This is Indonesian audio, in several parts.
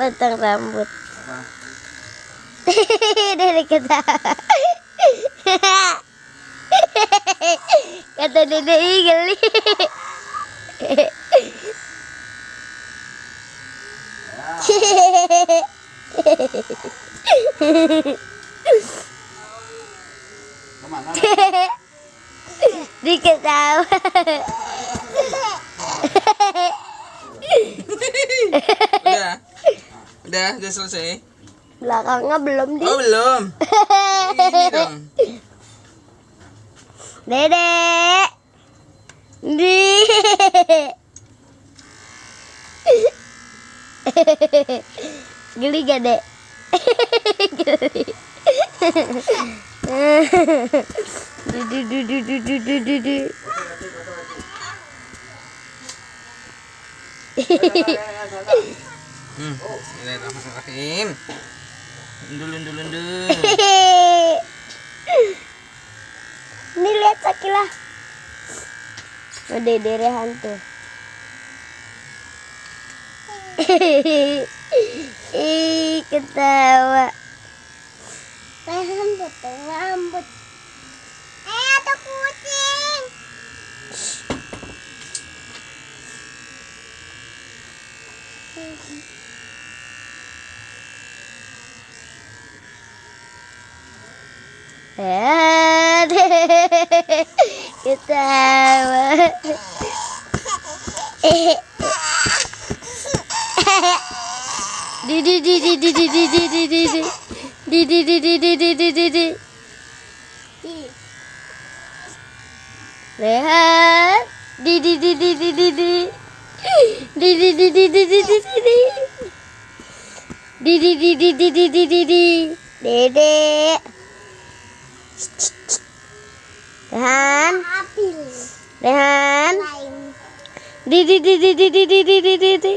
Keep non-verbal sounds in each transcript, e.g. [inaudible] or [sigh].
potong rambut. [laughs] Dari ketawa. [laughs] Kata dede geli. [laughs] Diketawa. Udah. Udah, udah selesai. Belakangnya belum di. Oh, belum. Ini [laughs] dong. Dede. Di. [laughs] Geli gak, Dek? [laughs] Geli. Du, du, du, du, du, du, du, du, du. Hmm, Bismillahirrahmanirrahim. Undur, undur, undur. [laughs] Ini lihat Sakila. Oh, Dede hantu. [laughs] Ih, ketawa. Rambut, rambut. Eh, ada kucing. Eh, ketawa. Eh. Di di di di di di di di di di di di di di di di di di di di Rehat di di di di di di di di di di di di di di di di di di di di di di di di di Dede Rehan Rehan di di di di di di di di di di di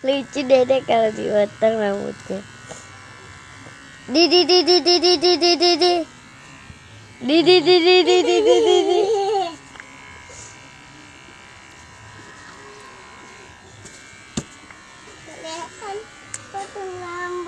lucu dede kalau dipotong rambutnya di di di di di di di di di di di di di di di di di di di potong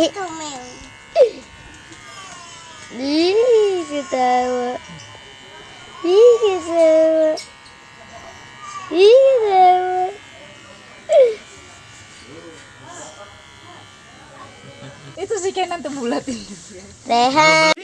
ih ketawa ih ketawa ih ketawa Itu si Kenan tuh bulat ini. Rehan